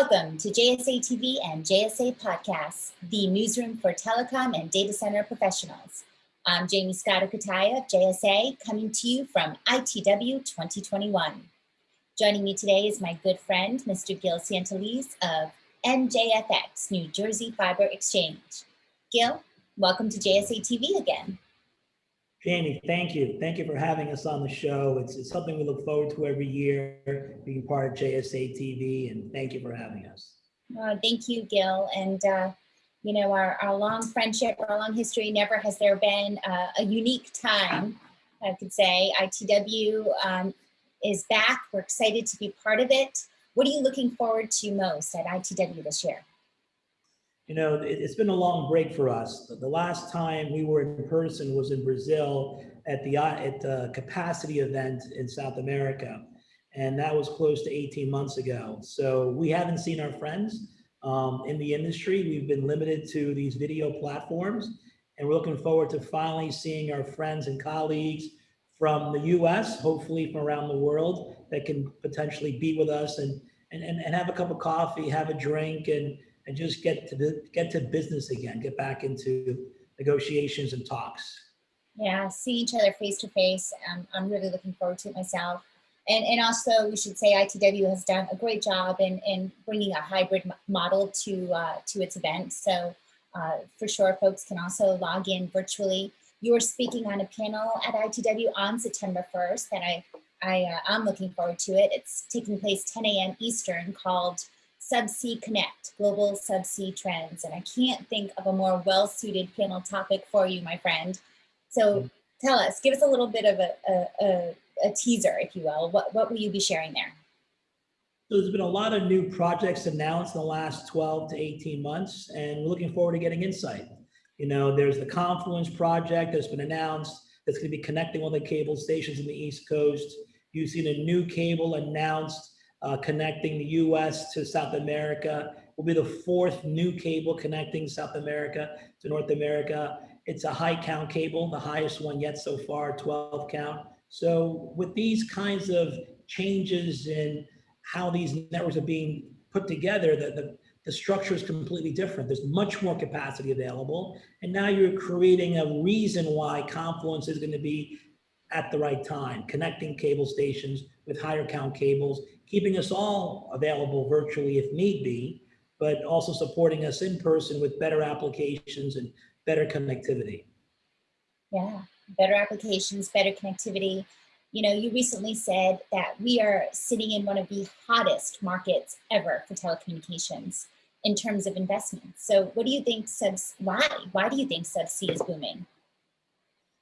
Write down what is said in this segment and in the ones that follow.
Welcome to JSA TV and JSA Podcasts, the newsroom for telecom and data center professionals. I'm Jaymie Scotto Cutaia of JSA, coming to you from ITW 2021. Joining me today is my good friend, Mr. Gil Santaliz of NJFX, New Jersey Fiber Exchange. Gil, welcome to JSA TV again. Jaymie, thank you. Thank you for having us on the show. It's, it's something we look forward to every year, being part of JSA TV, and thank you for having us. Uh, thank you, Gil. And, uh, you know, our, our long friendship, our long history, never has there been uh, a unique time, I could say. ITW um, is back. We're excited to be part of it. What are you looking forward to most at ITW this year? You know, it, has been a long break for us. The last time we were in person was in Brazil at the at the capacity event in South America. And that was close to 18 months ago. So we haven't seen our friends um, in the industry. We've been limited to these video platforms. And we're looking forward to finally seeing our friends and colleagues from the US, hopefully from around the world, that can potentially be with us and, and, and, and have a cup of coffee, have a drink, and and just get to the, get to business again, get back into negotiations and talks. Yeah, see each other face to face. Um, I'm really looking forward to it myself. And, and also we should say ITW has done a great job in, in bringing a hybrid model to, uh, to its event. So uh, for sure, folks can also log in virtually. You are speaking on a panel at ITW on September 1st that I, I, uh, I'm looking forward to it. It's taking place 10 a.m. Eastern called Subsea Connect, Global Subsea Trends. And I can't think of a more well-suited panel topic for you, my friend. So mm. tell us, give us a little bit of a, a, a, a teaser, if you will. What, what will you be sharing there? So there's been a lot of new projects announced in the last 12 to 18 months, and we're looking forward to getting insight. You know, there's the Confluence project that's been announced that's going to be connecting all the cable stations in the East Coast. You've seen a new cable announced uh, connecting the US to South America. Will be the fourth new cable connecting South America to North America. It's a high count cable, the highest one yet so far, 12 count. So with these kinds of changes in how these networks are being put together, the, the, the structure is completely different. There's much more capacity available. And now you're creating a reason why Confluence is going to be at the right time, connecting cable stations with higher count cables keeping us all available virtually if need be, but also supporting us in person with better applications and better connectivity. Yeah, better applications, better connectivity. You know, you recently said that we are sitting in one of the hottest markets ever for telecommunications in terms of investment. So what do you think subs, why? Why do you think Subsea is booming?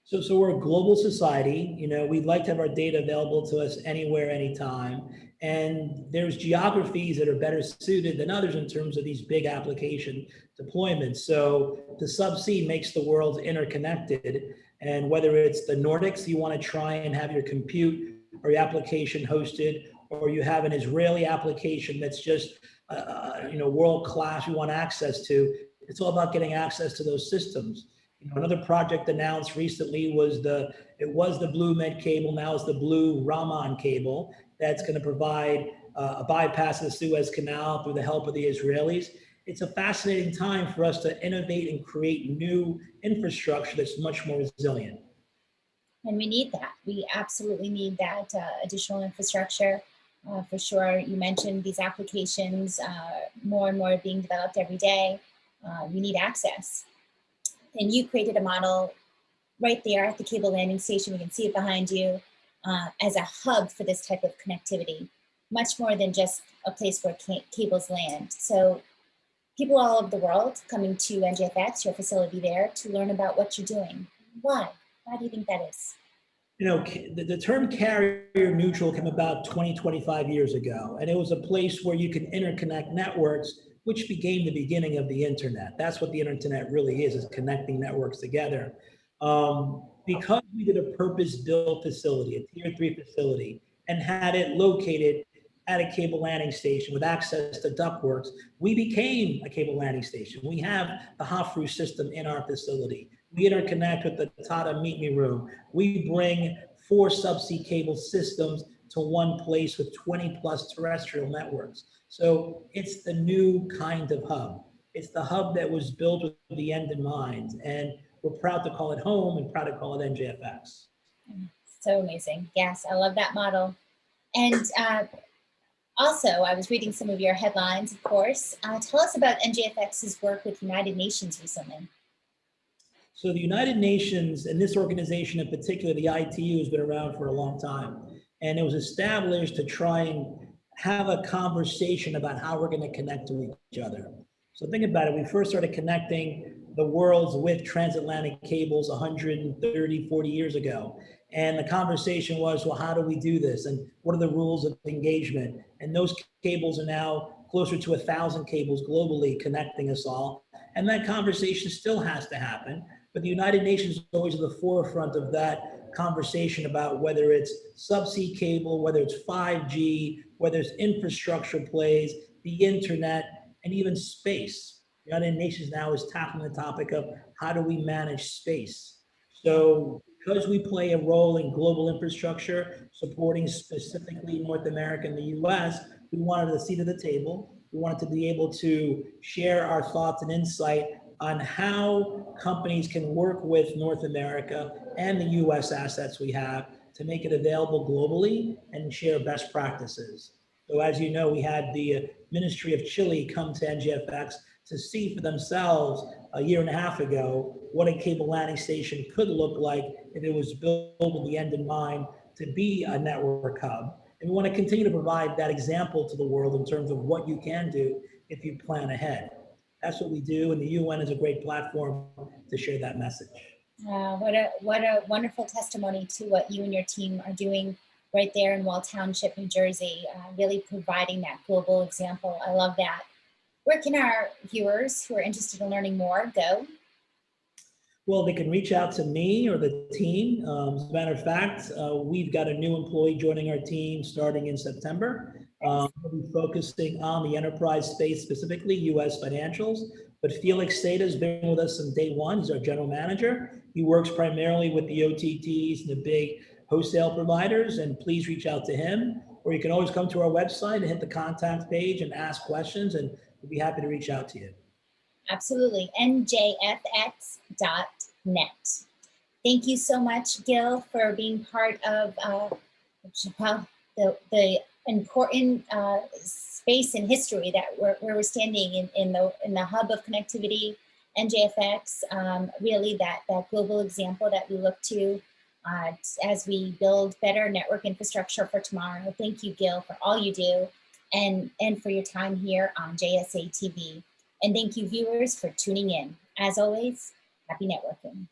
So, so we're a global society. You know, we'd like to have our data available to us anywhere, anytime. And there's geographies that are better suited than others in terms of these big application deployments. So the subsea makes the world interconnected. And whether it's the Nordics, you want to try and have your compute or your application hosted, or you have an Israeli application that's just, uh, uh you know, world class you want access to, it's all about getting access to those systems. You know, another project announced recently was the, it was the Blue Med cable, now it's the Blue Raman cable that's going to provide uh, a bypass of the Suez Canal through the help of the Israelis. It's a fascinating time for us to innovate and create new infrastructure that's much more resilient. And we need that. We absolutely need that uh, additional infrastructure. Uh, for sure, you mentioned these applications, uh, more and more being developed every day. Uh, we need access and you created a model right there at the cable landing station. We can see it behind you uh, as a hub for this type of connectivity, much more than just a place where cables land. So people all over the world coming to NJFX, your facility there, to learn about what you're doing. Why? Why do you think that is? You know, the, the term carrier neutral came about 20, 25 years ago, and it was a place where you can interconnect networks which became the beginning of the internet. That's what the internet really is, is connecting networks together. Um, because we did a purpose-built facility, a tier three facility, and had it located at a cable landing station with access to ductworks, we became a cable landing station. We have the Havfrue system in our facility. We interconnect with the Tata Meet Me Room. We bring four subsea cable systems to one place with 20 plus terrestrial networks. So it's the new kind of hub. It's the hub that was built with the end in mind. And we're proud to call it home and proud to call it NJFX. So amazing. Yes, I love that model. And uh, also, I was reading some of your headlines, of course. Uh, tell us about NJFX's work with United Nations recently. So the United Nations and this organization in particular, the ITU, has been around for a long time. And it was established to try and have a conversation about how we're going to connect to each other. So think about it. We first started connecting the worlds with transatlantic cables 130, 40 years ago. And the conversation was, well, how do we do this? And what are the rules of engagement? And those cables are now closer to a thousand cables globally connecting us all. And that conversation still has to happen. But the United Nations is always at the forefront of that conversation about whether it's subsea cable, whether it's 5G, whether it's infrastructure plays, the internet, and even space. United Nations now is tackling the topic of how do we manage space. So because we play a role in global infrastructure, supporting specifically North America and the US, we wanted a seat at the table. We wanted to be able to share our thoughts and insight on how companies can work with North America and the US assets we have to make it available globally and share best practices. So as you know, we had the Ministry of Chile come to NJFX to see for themselves a year and a half ago what a cable landing station could look like if it was built with the end in mind to be a network hub. And we want to continue to provide that example to the world in terms of what you can do if you plan ahead. That's what we do, and the UN is a great platform to share that message. Uh, what a what a wonderful testimony to what you and your team are doing right there in Wall Township, New Jersey, uh, really providing that global example. I love that. Where can our viewers who are interested in learning more go? Well, they can reach out to me or the team. Um, as a matter of fact, uh, we've got a new employee joining our team starting in September. Um, we'll be focusing on the enterprise space, specifically US financials. But Felix Seda has been with us from day one. He's our general manager. He works primarily with the OTTs and the big wholesale providers. And please reach out to him. Or you can always come to our website and hit the contact page and ask questions, and we'll be happy to reach out to you. Absolutely. NJFX.net. Thank you so much, Gil, for being part of uh, well, the, the important uh, space in history that we're, where we're standing in, in, the, in the hub of connectivity, NJFX, um, really that, that global example that we look to uh, as we build better network infrastructure for tomorrow. Thank you, Gil, for all you do and, and for your time here on JSA TV. And thank you viewers for tuning in. As always, happy networking.